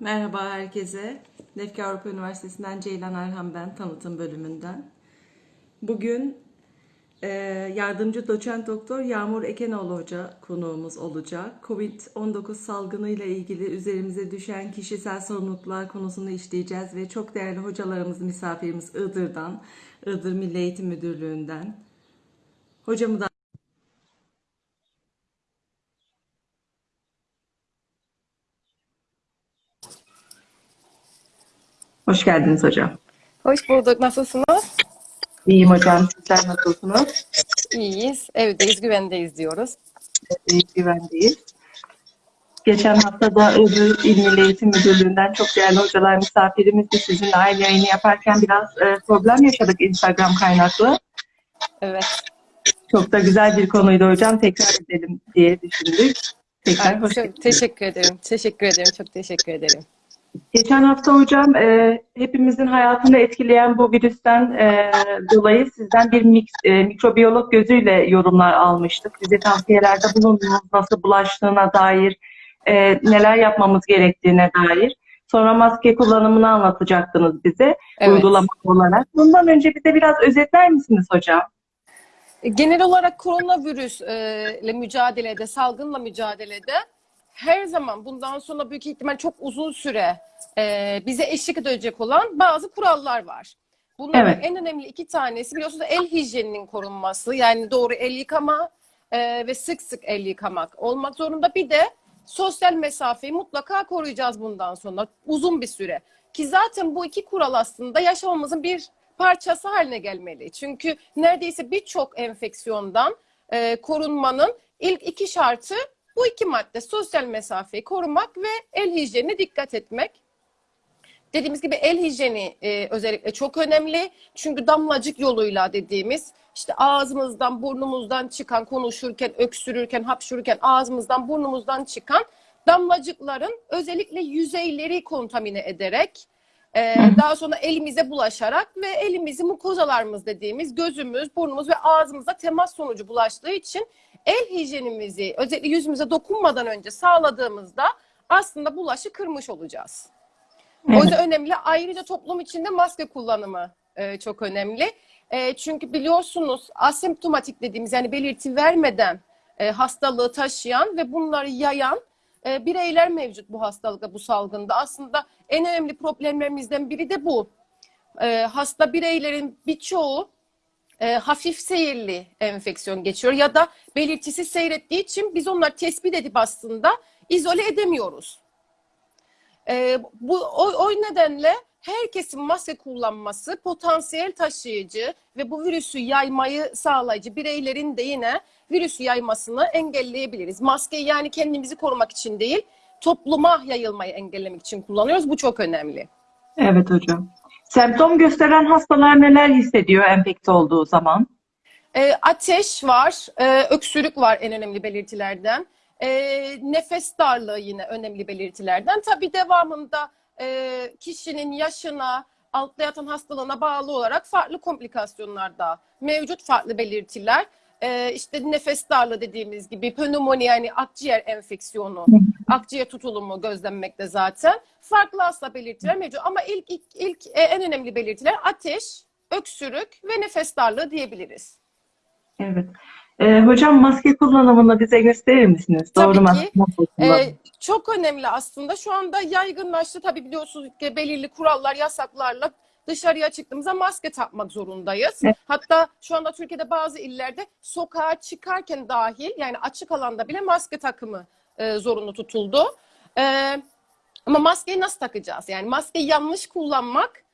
Merhaba herkese. Lefke Avrupa Üniversitesi'nden Ceylan Erhan ben, tanıtım bölümünden. Bugün e, yardımcı doçent doktor Yağmur Ekenoğlu Hoca konuğumuz olacak. Covid-19 salgını ile ilgili üzerimize düşen kişisel sorumluluklar konusunu işleyeceğiz ve çok değerli hocalarımız, misafirimiz Iğdır'dan, Iğdır Milli Eğitim Müdürlüğü'nden. Hocamı da Hoş geldiniz hocam. Hoş bulduk. Nasılsınız? İyiyim hocam. Sizler nasılsınız? İyiyiz. Evdeyiz, güvendeyiz diyoruz. İyi güvendeyiz. Geçen hafta da Iğdır İl Milli Eğitim Müdürlüğü'nden çok değerli hocalar misafirimizdi. Sizinle aynı yayını yaparken biraz e, problem yaşadık Instagram kaynaklı. Evet. Çok da güzel bir konuydu hocam. Tekrar edelim diye düşündük. Tekrar Evet, hoş çok teşekkür ederim. Teşekkür ederim. Çok teşekkür ederim. Geçen hafta hocam e, hepimizin hayatını etkileyen bu virüsten e, dolayı sizden bir mik, e, mikrobiyolog gözüyle yorumlar almıştık. Bize tavsiyelerde bulundunuz nasıl bulaştığına dair, e, neler yapmamız gerektiğine dair. Sonra maske kullanımını anlatacaktınız bize Evet. uygulama olarak. Bundan önce bize biraz özetler misiniz hocam? E, Genel olarak koronavirüsle mücadelede, salgınla mücadelede her zaman bundan sonra büyük ihtimal çok uzun süre e, bize eşlik edecek olan bazı kurallar var. Bunların Evet. en önemli iki tanesi biliyorsunuz el hijyeninin korunması. Yani doğru el yıkama e, ve sık sık el yıkamak olmak zorunda. Bir de sosyal mesafeyi mutlaka koruyacağız bundan sonra uzun bir süre. Ki zaten bu iki kural aslında yaşamımızın bir parçası haline gelmeli. Çünkü neredeyse birçok enfeksiyondan e, korunmanın ilk iki şartı bu iki madde. Sosyal mesafeyi korumak ve el hijyenine dikkat etmek. Dediğimiz gibi el hijyeni e, özellikle çok önemli. Çünkü damlacık yoluyla dediğimiz işte ağzımızdan, burnumuzdan çıkan, konuşurken, öksürürken, hapşururken ağzımızdan, burnumuzdan çıkan damlacıkların özellikle yüzeyleri kontamine ederek e, daha sonra elimize bulaşarak ve elimizi mukozalarımız dediğimiz gözümüz, burnumuz ve ağzımıza temas sonucu bulaştığı için el hijyenimizi özellikle yüzümüze dokunmadan önce sağladığımızda aslında bulaşı kırmış olacağız. O Evet. yüzden önemli. Ayrıca toplum içinde maske kullanımı e, çok önemli. E, çünkü biliyorsunuz asemptomatik dediğimiz yani belirti vermeden e, hastalığı taşıyan ve bunları yayan e, bireyler mevcut bu hastalıkta, bu salgında. Aslında en önemli problemlerimizden biri de bu. E, hasta bireylerin birçoğu e, hafif seyirli enfeksiyon geçiyor ya da belirtisi seyrettiği için biz onları tespit edip aslında izole edemiyoruz. Ee, bu o, o nedenle herkesin maske kullanması potansiyel taşıyıcı ve bu virüsü yaymayı sağlayıcı bireylerin de yine virüsü yaymasını engelleyebiliriz. Maskeyi yani kendimizi korumak için değil, topluma yayılmayı engellemek için kullanıyoruz. Bu çok önemli. Evet hocam. Semptom gösteren hastalar neler hissediyor enfekte olduğu zaman? E, ateş var, e, öksürük var en önemli belirtilerden. E, nefes darlığı yine önemli belirtilerden. Tabii devamında e, kişinin yaşına, altta yatan hastalığına bağlı olarak farklı komplikasyonlar da mevcut farklı belirtiler. E, işte nefes darlığı dediğimiz gibi pnömoni yani akciğer enfeksiyonu, akciğer tutulumu gözlenmekte zaten. Farklı hasta belirtiler mevcut ama ilk, ilk, ilk e, en önemli belirtiler ateş, öksürük ve nefes darlığı diyebiliriz. Evet. Ee, hocam maske kullanımını bize gösterir misiniz? Tabii Doğru ki. Ee, çok önemli aslında. Şu anda yaygınlaştı. Tabii biliyorsunuz ki belirli kurallar, yasaklarla dışarıya çıktığımızda maske takmak zorundayız. Evet. Hatta şu anda Türkiye'de bazı illerde sokağa çıkarken dahil yani açık alanda bile maske takımı e, zorunlu tutuldu. Ee, ama maskeyi nasıl takacağız? Yani maskeyi yanlış kullanmak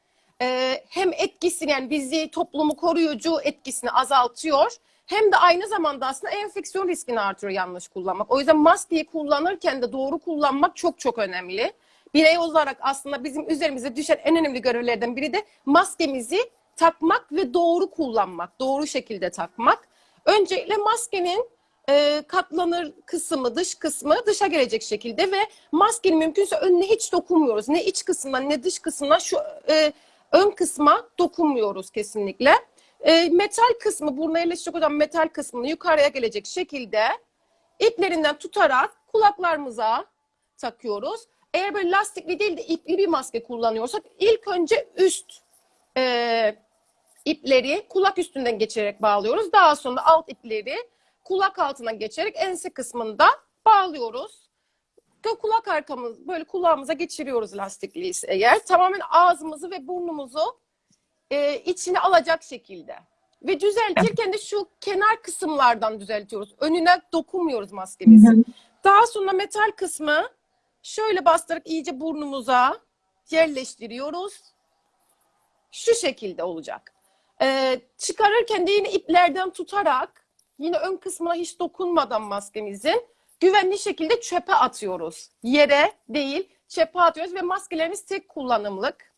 e, hem etkisini yani bizi toplumu koruyucu etkisini azaltıyor hem de aynı zamanda aslında enfeksiyon riskini artırıyor yanlış kullanmak. O yüzden maskeyi kullanırken de doğru kullanmak çok çok önemli. Birey olarak aslında bizim üzerimize düşen en önemli görevlerden biri de maskemizi takmak ve doğru kullanmak, doğru şekilde takmak. Öncelikle maskenin e, katlanır kısmı, dış kısmı dışa gelecek şekilde ve maskenin mümkünse önüne hiç dokunmuyoruz. Ne iç kısmına ne dış kısmına şu e, ön kısma dokunmuyoruz kesinlikle. E, metal kısmı, buruna yerleşecek olan metal kısmını yukarıya gelecek şekilde iplerinden tutarak kulaklarımıza takıyoruz. Eğer böyle lastikli değil de ipli bir maske kullanıyorsak ilk önce üst e, ipleri kulak üstünden geçirerek bağlıyoruz. Daha sonra alt ipleri kulak altına geçerek ense kısmında bağlıyoruz. Kulak arkamız böyle kulağımıza geçiriyoruz lastikliyse eğer. Tamamen ağzımızı ve burnumuzu e, içine alacak şekilde. Ve düzeltirken de şu kenar kısımlardan düzeltiyoruz. Önüne dokunmuyoruz maskemizin. Daha sonra metal kısmı şöyle bastırıp iyice burnumuza yerleştiriyoruz. Şu şekilde olacak. Ee, çıkarırken de yine iplerden tutarak yine ön kısmına hiç dokunmadan maskemizin güvenli şekilde çöpe atıyoruz. Yere değil çöpe atıyoruz ve maskelerimiz tek kullanımlık.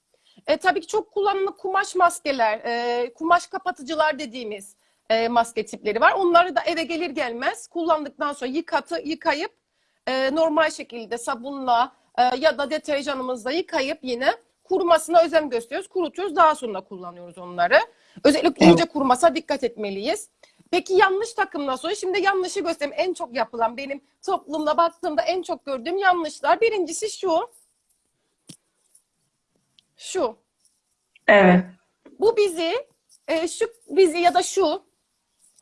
E, tabii ki çok kullanımlı kumaş maskeler, e, kumaş kapatıcılar dediğimiz e, maske tipleri var. Onları da eve gelir gelmez kullandıktan sonra yıkatı, yıkayıp e, normal şekilde sabunla e, ya da deterjanımızla yıkayıp yine kurumasına özen gösteriyoruz. Kurutuyoruz daha sonra kullanıyoruz onları. Özellikle iyice kurumasa dikkat etmeliyiz. Peki yanlış takımdan sonra şimdi yanlışı göstereyim. En çok yapılan benim toplumda baktığımda en çok gördüğüm yanlışlar. Birincisi şu. Şu. Evet. Bu bizi e, şu bizi ya da şu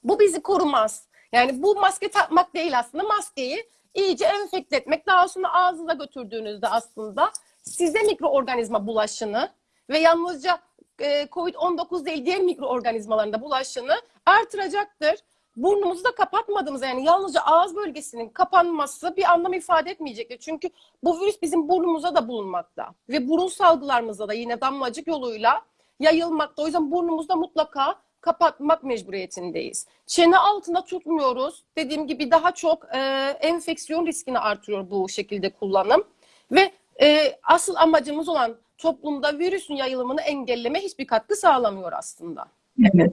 bu bizi korumaz. Yani bu maske takmak değil aslında. Maskeyi iyice enfekte etmek. Daha sonra ağzınıza götürdüğünüzde aslında size mikroorganizma bulaşını ve yalnızca e, COVID-19 değil diğer mikroorganizmaların da bulaşını artıracaktır. Burnumuzu da kapatmadığımız yani yalnızca ağız bölgesinin kapanması bir anlam ifade etmeyecektir. Çünkü bu virüs bizim burnumuza da bulunmakta ve burun salgılarımızda da yine damlacık yoluyla yayılmakta. O yüzden burnumuzda mutlaka kapatmak mecburiyetindeyiz. Çene altında tutmuyoruz. Dediğim gibi daha çok e, enfeksiyon riskini artırıyor bu şekilde kullanım. Ve e, asıl amacımız olan toplumda virüsün yayılımını engelleme hiçbir katkı sağlamıyor aslında. Evet.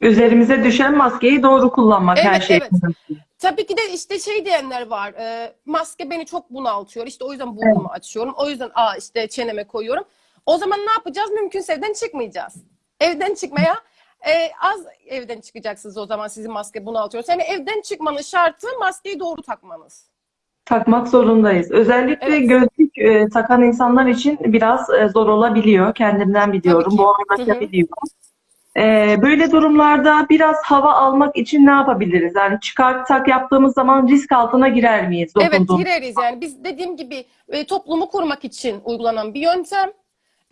Üzerimize düşen maskeyi doğru kullanmak her Evet, şey. evet. Tabii ki de işte şey diyenler var. e, maske beni çok bunaltıyor. İşte o yüzden burnumu açıyorum. O yüzden aa işte çeneme koyuyorum. O zaman ne yapacağız? Mümkünse evden çıkmayacağız. Evden çıkmaya e, az evden çıkacaksınız o zaman sizin maske bunaltıyor. Yani evden çıkmanın şartı maskeyi doğru takmanız. Takmak zorundayız. Özellikle Evet. gözlük e, takan insanlar için biraz e, zor olabiliyor. Kendimden biliyorum. Hı. anlaşabiliyor. E, böyle durumlarda biraz hava almak için ne yapabiliriz? Yani çıkar tak yaptığımız zaman risk altına girer miyiz? Evet gireriz yani biz dediğim gibi e, toplumu korumak için uygulanan bir yöntem.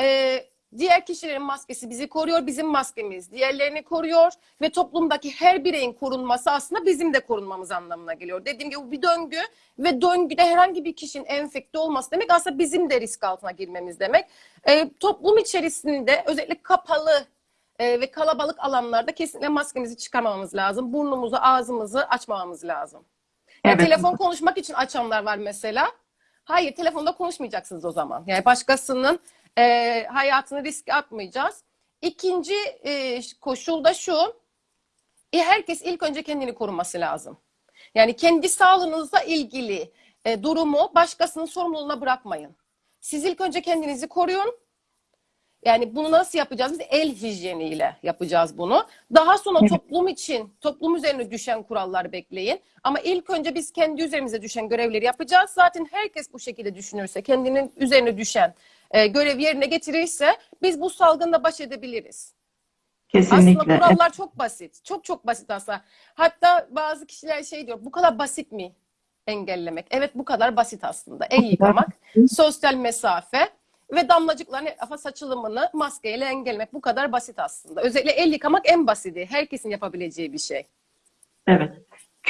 E, diğer kişilerin maskesi bizi koruyor, bizim maskemiz diğerlerini koruyor ve toplumdaki her bireyin korunması aslında bizim de korunmamız anlamına geliyor. Dediğim gibi bu bir döngü ve döngüde herhangi bir kişinin enfekte olması demek aslında bizim de risk altına girmemiz demek. E, toplum içerisinde özellikle kapalı e, ve kalabalık alanlarda kesinlikle maskemizi çıkarmamamız lazım. Burnumuzu, ağzımızı açmamamız lazım. Yani Evet. telefon konuşmak için açanlar var mesela. Hayır, telefonda konuşmayacaksınız o zaman. Yani başkasının e, hayatını riske atmayacağız. İkinci e, koşul da şu. E, herkes ilk önce kendini koruması lazım. Yani kendi sağlığınızla ilgili e, durumu başkasının sorumluluğuna bırakmayın. Siz ilk önce kendinizi koruyun. Yani bunu nasıl yapacağız? Biz el hijyeniyle yapacağız bunu. Daha sonra Evet. toplum için, toplum üzerine düşen kuralları bekleyin. Ama ilk önce biz kendi üzerimize düşen görevleri yapacağız. Zaten herkes bu şekilde düşünürse, kendinin üzerine düşen e, görev yerine getirirse biz bu salgında baş edebiliriz. Kesinlikle. Aslında kurallar çok basit. Çok çok basit aslında. Hatta bazı kişiler şey diyor, bu kadar basit mi engellemek? Evet bu kadar basit aslında. El yıkamak, sosyal mesafe ve damlacıkların etrafa saçılımını maskeyle engellemek bu kadar basit aslında. Özellikle el yıkamak en basiti. Herkesin yapabileceği bir şey. Evet.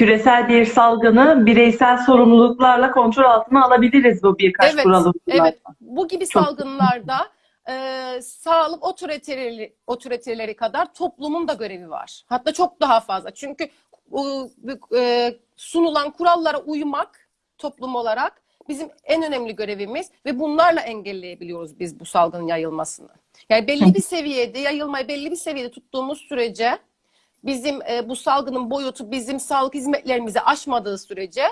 Küresel bir salgını bireysel sorumluluklarla kontrol altına alabiliriz bu birkaç Evet, kuralı. evet. Bu gibi Çok- salgınlarda e, sağlık otoriteleri, otoriteleri kadar toplumun da görevi var. Hatta çok daha fazla. Çünkü e, sunulan kurallara uymak toplum olarak bizim en önemli görevimiz ve bunlarla engelleyebiliyoruz biz bu salgının yayılmasını. Yani belli bir seviyede yayılmayı belli bir seviyede tuttuğumuz sürece bizim e, bu salgının boyutu bizim sağlık hizmetlerimizi aşmadığı sürece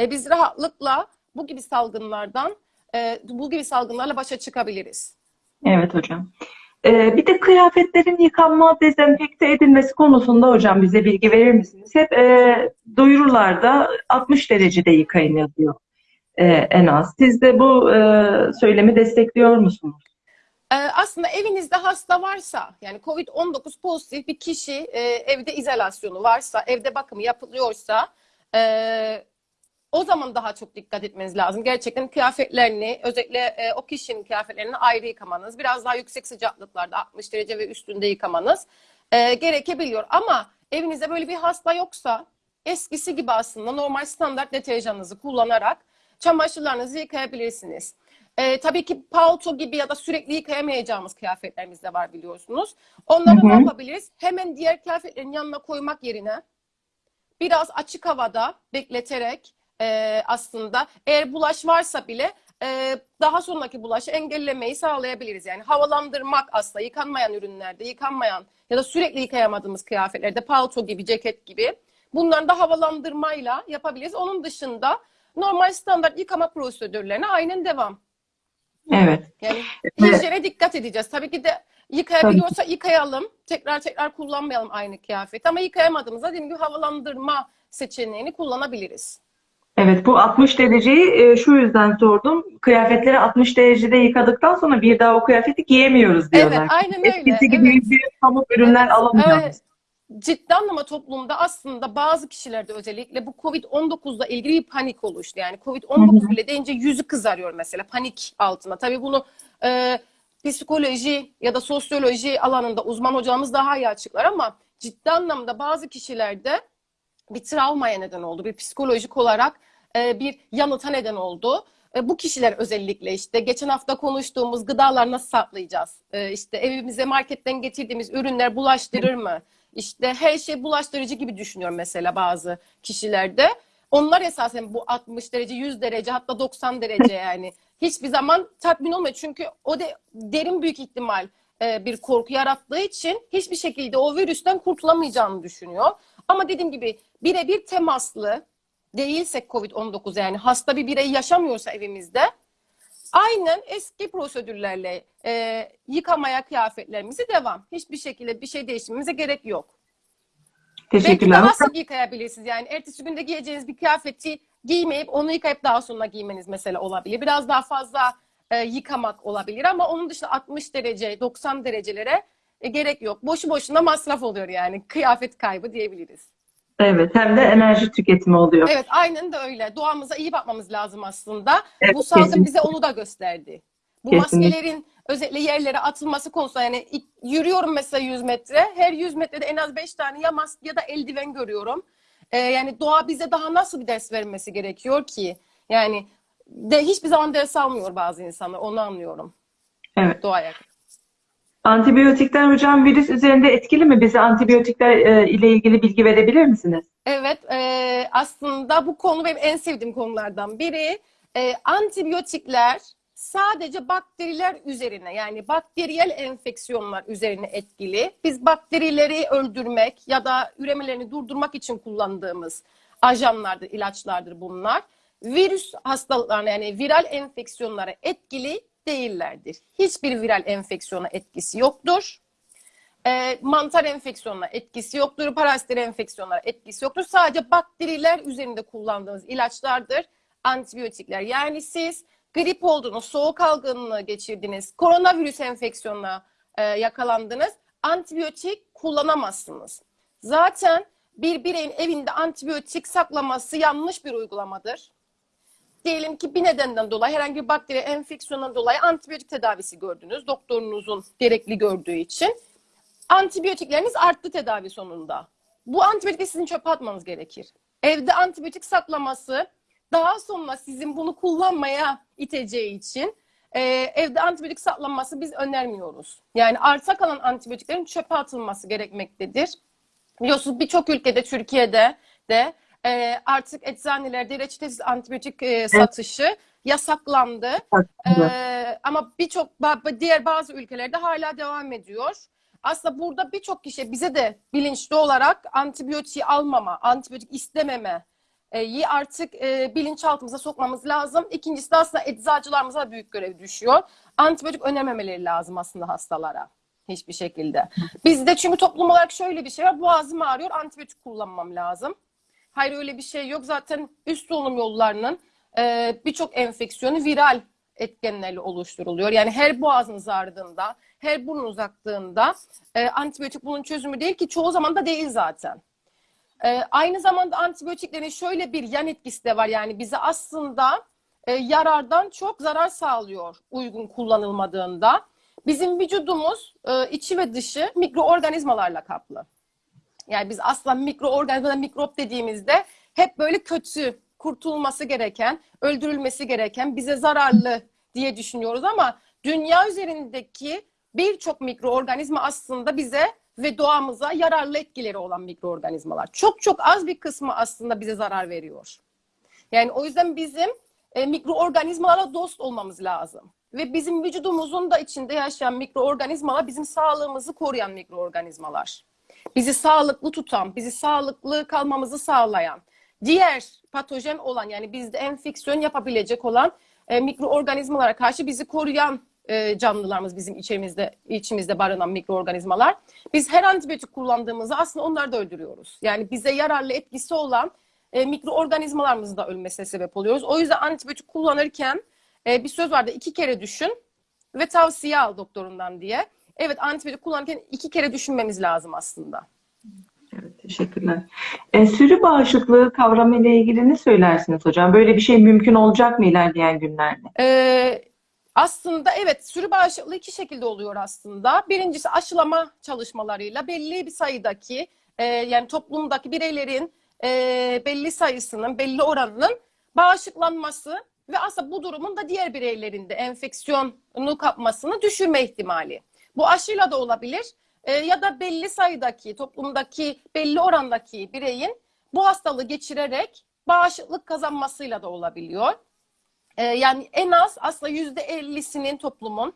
e, biz rahatlıkla bu gibi salgınlardan e, bu gibi salgınlarla başa çıkabiliriz. Evet hocam. Ee, bir de kıyafetlerin yıkanma, dezenfekte edilmesi konusunda hocam bize bilgi verir misiniz? Hep e, duyurularda 60 derecede yıkayın yazıyor. e, en az. Siz de bu e, söylemi destekliyor musunuz? Ee, aslında evinizde hasta varsa yani COVID-19 pozitif bir kişi e, evde izolasyonu varsa, evde bakımı yapılıyorsa e, o zaman daha çok dikkat etmeniz lazım. Gerçekten kıyafetlerini özellikle e, o kişinin kıyafetlerini ayrı yıkamanız, biraz daha yüksek sıcaklıklarda 60 derece ve üstünde yıkamanız e, gerekebiliyor. Ama evinizde böyle bir hasta yoksa eskisi gibi aslında normal standart deterjanınızı kullanarak çamaşırlarınızı yıkayabilirsiniz. Ee, tabii ki palto gibi ya da sürekli yıkayamayacağımız kıyafetlerimiz de var biliyorsunuz. Onları Hı hı. ne yapabiliriz? Hemen diğer kıyafetlerin yanına koymak yerine biraz açık havada bekleterek e, aslında eğer bulaş varsa bile e, daha sonraki bulaşı engellemeyi sağlayabiliriz. Yani havalandırmak aslında yıkanmayan ürünlerde, yıkanmayan ya da sürekli yıkayamadığımız kıyafetlerde palto gibi, ceket gibi bunları da havalandırmayla yapabiliriz. Onun dışında normal standart yıkama prosedürlerine aynen devam. Evet. Yani hijyene dikkat edeceğiz. Tabii ki de yıkayabiliyorsa yıkayalım. Tekrar tekrar kullanmayalım aynı kıyafeti. Ama yıkayamadığımızda dediğim gibi havalandırma seçeneğini kullanabiliriz. Evet, bu 60 dereceyi e, şu yüzden sordum. Kıyafetleri 60 derecede yıkadıktan sonra bir daha o kıyafeti giyemiyoruz diyorlar. Evet, aynen öyle. Eskisi gibi Evet. pamuk ürünler Evet, alamıyoruz. evet. Ciddi anlamda toplumda aslında bazı kişilerde özellikle bu Covid-19'la ilgili bir panik oluştu. Yani Covid-19 bile deyince yüzü kızarıyor mesela panik altında. Tabii bunu e, psikoloji ya da sosyoloji alanında uzman hocamız daha iyi açıklar ama ciddi anlamda bazı kişilerde bir travmaya neden oldu. Bir psikolojik olarak e, bir yanıta neden oldu. E, bu kişiler özellikle işte geçen hafta konuştuğumuz gıdalar nasıl saklayacağız? E, işte evimize marketten getirdiğimiz ürünler bulaştırır mı? İşte her şey bulaştırıcı gibi düşünüyor mesela bazı kişilerde. Onlar esasen bu 60 derece, 100 derece hatta 90 derece yani hiçbir zaman tatmin olmuyor. Çünkü o de derin büyük ihtimal e, bir korku yarattığı için hiçbir şekilde o virüsten kurtulamayacağını düşünüyor. Ama dediğim gibi birebir temaslı değilsek COVID-19 yani hasta bir birey yaşamıyorsa evimizde aynen eski prosedürlerle e, yıkamaya kıyafetlerimizi devam. Hiçbir şekilde bir şey değiştirmemize gerek yok. Belki Teşekkürler. daha sık yıkayabilirsiniz. Yani ertesi günde giyeceğiniz bir kıyafeti giymeyip onu yıkayıp daha sonra giymeniz mesela olabilir. Biraz daha fazla e, yıkamak olabilir ama onun dışında 60 derece, 90 derecelere e, gerek yok. Boşu boşuna masraf oluyor yani. Kıyafet kaybı diyebiliriz. Evet, hem de enerji tüketimi oluyor. Evet aynen de öyle. Doğamıza iyi bakmamız lazım aslında. Evet, Bu salgın kesinlikle. bize onu da gösterdi. Bu Kesinlikle. maskelerin özellikle yerlere atılması konusunda yani yürüyorum mesela 100 metre. Her 100 metrede en az 5 tane ya maske ya da eldiven görüyorum. Ee, yani doğa bize daha nasıl bir ders vermesi gerekiyor ki? Yani de hiçbir zaman ders almıyor bazı insanlar. Onu anlıyorum. Evet. Doğaya. Antibiyotikler hocam virüs üzerinde etkili mi? Bize antibiyotikler e, ile ilgili bilgi verebilir misiniz? Evet, e, aslında bu konu benim en sevdiğim konulardan biri. E, antibiyotikler sadece bakteriler üzerine yani bakteriyel enfeksiyonlar üzerine etkili. Biz bakterileri öldürmek ya da üremelerini durdurmak için kullandığımız ajanlardır, ilaçlardır bunlar. Virüs hastalıklarına yani viral enfeksiyonlara etkili değillerdir. Hiçbir viral enfeksiyona etkisi yoktur. E, mantar enfeksiyonuna etkisi yoktur, paraziter enfeksiyonlara etkisi yoktur. Sadece bakteriler üzerinde kullandığımız ilaçlardır antibiyotikler. Yani siz grip oldunuz, soğuk algınlığı geçirdiniz, koronavirüs enfeksiyonuna e, yakalandınız, antibiyotik kullanamazsınız. Zaten bir bireyin evinde antibiyotik saklaması yanlış bir uygulamadır. Diyelim ki bir nedenden dolayı herhangi bir bakteri enfeksiyonundan dolayı antibiyotik tedavisi gördünüz. Doktorunuzun gerekli gördüğü için. Antibiyotikleriniz arttı tedavi sonunda. Bu antibiyotikleri sizin çöpe atmanız gerekir. Evde antibiyotik saklaması daha sonra sizin bunu kullanmaya iteceği için e, evde antibiyotik saklanması biz önermiyoruz. Yani arta kalan antibiyotiklerin çöpe atılması gerekmektedir. Biliyorsunuz birçok ülkede, Türkiye'de de e, artık eczanelerde reçetesiz antibiyotik e, satışı yasaklandı. Ee, ama birçok diğer bazı ülkelerde hala devam ediyor. Aslında burada birçok kişi bize de bilinçli olarak antibiyotiği almama, antibiyotik istememe e, yi artık e, bilinçaltımıza sokmamız lazım. İkincisi de aslında eczacılarımıza büyük görev düşüyor. Antibiyotik önememeleri lazım aslında hastalara. Hiçbir şekilde. Bizde çünkü toplum olarak şöyle bir şey var. Boğazım ağrıyor, antibiyotik kullanmam lazım. Hayır öyle bir şey yok. Zaten üst solunum yollarının e, birçok enfeksiyonu viral etkenlerle oluşturuluyor. Yani her boğazınız ağrıdığında, her burnunuz aktığında e, antibiyotik bunun çözümü değil ki çoğu zaman da değil zaten. E, aynı zamanda antibiyotiklerin şöyle bir yan etkisi de var. Yani bize aslında e, yarardan çok zarar sağlıyor uygun kullanılmadığında. Bizim vücudumuz e, içi ve dışı mikroorganizmalarla kaplı. Yani biz aslında mikroorganizmalar, mikrop dediğimizde hep böyle kötü, kurtulması gereken, öldürülmesi gereken, bize zararlı diye düşünüyoruz ama dünya üzerindeki birçok mikroorganizma aslında bize ve doğamıza yararlı etkileri olan mikroorganizmalar. Çok çok az bir kısmı aslında bize zarar veriyor. Yani o yüzden bizim e, mikroorganizmalarla dost olmamız lazım. Ve bizim vücudumuzun da içinde yaşayan mikroorganizmalar bizim sağlığımızı koruyan mikroorganizmalar. Bizi sağlıklı tutan, bizi sağlıklı kalmamızı sağlayan, diğer patojen olan yani bizde enfeksiyon yapabilecek olan e, mikroorganizmalara karşı bizi koruyan e, canlılarımız bizim içimizde içimizde barınan mikroorganizmalar. Biz her antibiyotik kullandığımızda aslında onları da öldürüyoruz. Yani bize yararlı etkisi olan e, mikroorganizmalarımızın da ölmesine sebep oluyoruz. O yüzden antibiyotik kullanırken e, bir söz vardı iki kere düşün ve tavsiye al doktorundan diye. Evet antibiyotik kullanırken iki kere düşünmemiz lazım aslında. Evet, teşekkürler. E, sürü bağışıklığı kavramı ile ilgili ne söylersiniz hocam? Böyle bir şey mümkün olacak mı ilerleyen günlerde? Ee, aslında evet sürü bağışıklığı iki şekilde oluyor aslında. Birincisi aşılama çalışmalarıyla belli bir sayıdaki e, yani toplumdaki bireylerin e, belli sayısının belli oranının bağışıklanması ve aslında bu durumun da diğer bireylerin de enfeksiyonu kapmasını düşürme ihtimali. Bu aşıyla da olabilir e, ya da belli sayıdaki toplumdaki belli orandaki bireyin bu hastalığı geçirerek bağışıklık kazanmasıyla da olabiliyor. Ee, yani en az aslında yüzde ellisinin toplumun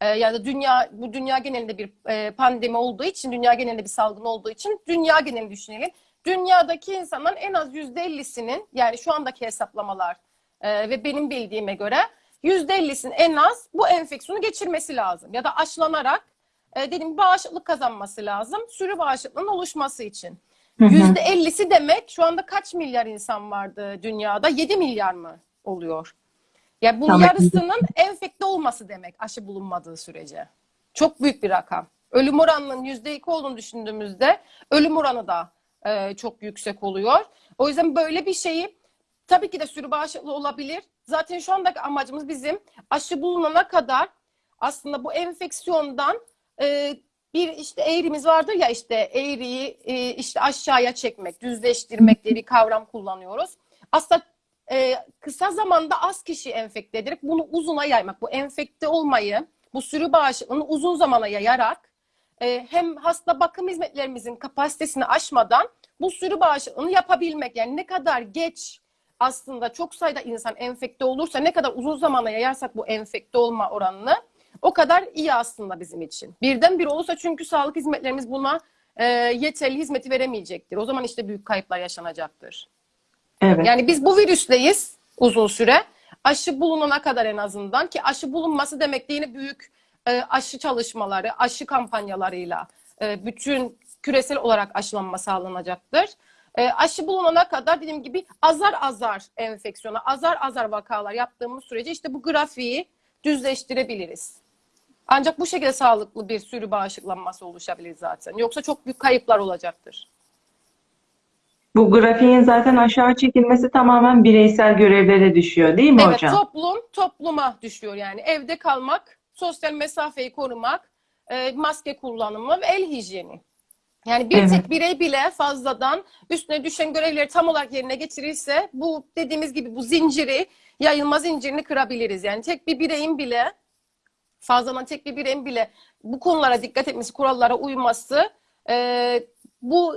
e, ya da dünya bu dünya genelinde bir e, pandemi olduğu için dünya genelinde bir salgın olduğu için dünya genelini düşünelim. Dünyadaki insanların en az yüzde ellisinin yani şu andaki hesaplamalar e, ve benim bildiğime göre yüzde ellisinin en az bu enfeksiyonu geçirmesi lazım ya da aşılanarak e, gibi bağışıklık kazanması lazım sürü bağışıklığının oluşması için. Hı hı. Yüzde ellisi demek şu anda kaç milyar insan vardı dünyada? 7 milyar mı oluyor? Yani bunun Tamam. yarısının enfekte olması demek aşı bulunmadığı sürece. Çok büyük bir rakam. Ölüm oranının yüzde iki olduğunu düşündüğümüzde ölüm oranı da e, çok yüksek oluyor. O yüzden böyle bir şeyi tabii ki de sürü bağışıklığı olabilir. Zaten şu andaki amacımız bizim aşı bulunana kadar aslında bu enfeksiyondan e, bir işte eğrimiz vardır ya işte eğriyi e, işte aşağıya çekmek, düzleştirmek diye bir kavram kullanıyoruz. Aslında e, kısa zamanda az kişi enfekte ederek bunu uzuna yaymak. Bu enfekte olmayı, bu sürü bağışıklığını uzun zamana yayarak e, hem hasta bakım hizmetlerimizin kapasitesini aşmadan bu sürü bağışıklığını yapabilmek. Yani ne kadar geç aslında çok sayıda insan enfekte olursa ne kadar uzun zamana yayarsak bu enfekte olma oranını o kadar iyi aslında bizim için. Birden bir olursa çünkü sağlık hizmetlerimiz buna e, yeterli hizmeti veremeyecektir. O zaman işte büyük kayıplar yaşanacaktır. Evet. Yani biz bu virüsteyiz uzun süre. Aşı bulunana kadar en azından ki aşı bulunması demek de yine büyük e, aşı çalışmaları, aşı kampanyalarıyla e, bütün küresel olarak aşılanma sağlanacaktır. E, aşı bulunana kadar dediğim gibi azar azar enfeksiyona, azar azar vakalar yaptığımız sürece işte bu grafiği düzleştirebiliriz. Ancak bu şekilde sağlıklı bir sürü bağışıklanması oluşabilir zaten. Yoksa çok büyük kayıplar olacaktır. Bu grafiğin zaten aşağı çekilmesi tamamen bireysel görevlere düşüyor, değil mi Evet, hocam? toplum topluma düşüyor yani. Evde kalmak, sosyal mesafeyi korumak, e, maske kullanımı ve el hijyeni. Yani bir Evet. tek birey bile fazladan üstüne düşen görevleri tam olarak yerine getirirse bu dediğimiz gibi bu zinciri, yayılma zincirini kırabiliriz. Yani tek bir bireyin bile fazladan tek bir bireyin bile bu konulara dikkat etmesi, kurallara uyması e, bu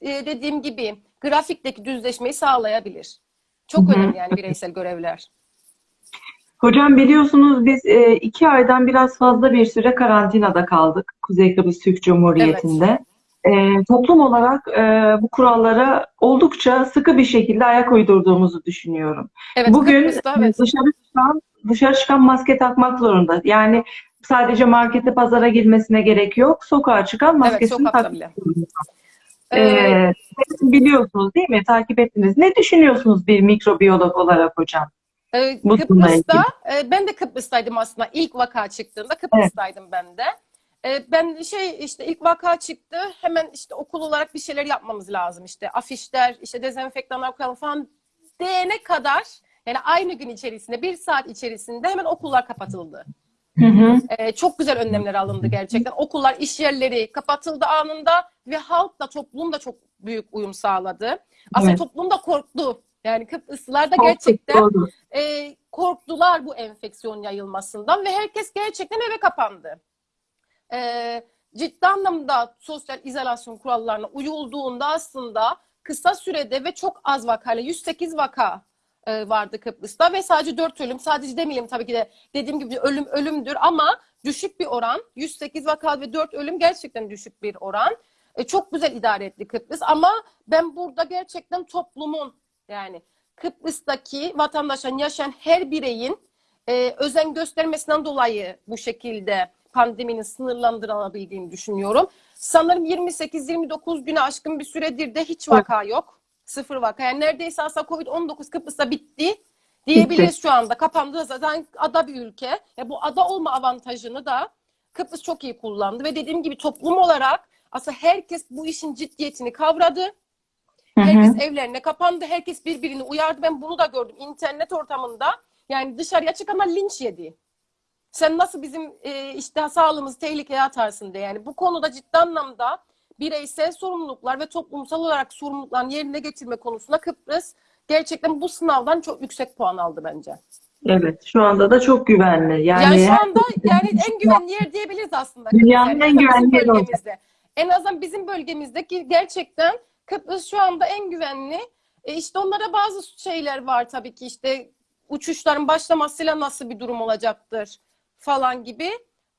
e, dediğim gibi grafikteki düzleşmeyi sağlayabilir. Çok Hı hı. önemli yani bireysel görevler. Hocam biliyorsunuz biz e, iki aydan biraz fazla bir süre karantinada kaldık Kuzey Kıbrıs Türk Cumhuriyeti'nde. E, toplum olarak e, bu kurallara oldukça sıkı bir şekilde ayak uydurduğumuzu düşünüyorum. Evet, Bugün Kıbrıs'ta evet. dışarı çıkan, dışarı çıkan maske takmak zorunda. Yani sadece markete, pazara girmesine gerek yok. Sokağa çıkan Evet, maskesini takmak bile. zorunda. Ee, Ee, biliyorsunuz değil mi? Takip ettiniz. Ne düşünüyorsunuz bir mikrobiyolog olarak hocam? Ee, Kıbrıs'ta, e, ben de Kıbrıs'taydım aslında ilk vaka çıktığında Kıbrıs'taydım ben de. E, ben şey işte ilk vaka çıktı hemen işte okul olarak bir şeyler yapmamız lazım işte afişler işte dezenfektanlar koyalım falan diyene kadar yani aynı gün içerisinde bir saat içerisinde hemen okullar kapatıldı. Hı hı. E, çok güzel önlemler alındı gerçekten. Okullar, iş yerleri kapatıldı anında ve halk da toplum da çok büyük uyum sağladı. Aslında Evet. toplum da korktu. Yani Kıbrıslılar da gerçekten e, korktular bu enfeksiyon yayılmasından ve herkes gerçekten eve kapandı. E, ciddi anlamda sosyal izolasyon kurallarına uyulduğunda aslında kısa sürede ve çok az vakayla 108 vaka e, vardı Kıbrıs'ta ve sadece 4 ölüm. Sadece demeyelim tabii ki de dediğim gibi ölüm ölümdür ama düşük bir oran. 108 vaka ve 4 ölüm gerçekten düşük bir oran. E, çok güzel idare etti Kıbrıs ama ben burada gerçekten toplumun yani Kıbrıs'taki vatandaşın yaşayan her bireyin e, özen göstermesinden dolayı bu şekilde pandeminin sınırlandırılabildiğini düşünüyorum. Sanırım 28-29 güne aşkın bir süredir de hiç vaka yok. Sıfır vaka. Yani neredeyse aslında Covid-19 Kıbrıs'ta bitti diyebiliriz Bitti. şu anda. Kapandı zaten ada bir ülke. Ya bu ada olma avantajını da Kıbrıs çok iyi kullandı ve dediğim gibi toplum olarak aslında herkes bu işin ciddiyetini kavradı. Hı hı. Herkes evlerine kapandı. Herkes birbirini uyardı. Ben bunu da gördüm internet ortamında. Yani dışarıya çıkanlar linç yedi. Sen nasıl bizim e, işte sağlığımızı tehlikeye atarsın diye. Yani bu konuda ciddi anlamda bireysel sorumluluklar ve toplumsal olarak sorumlulukların yerine getirme konusunda Kıbrıs gerçekten bu sınavdan çok yüksek puan aldı bence. Evet, şu anda da çok güvenli. Yani, Yani, şu anda yani en güvenli yer diyebiliriz aslında. Dünyanın Yani en güvenli yeri bölgemizde. En azından bizim bölgemizdeki gerçekten Kıbrıs şu anda en güvenli. E işte onlara bazı şeyler var tabii ki işte uçuşların başlamasıyla nasıl bir durum olacaktır falan gibi.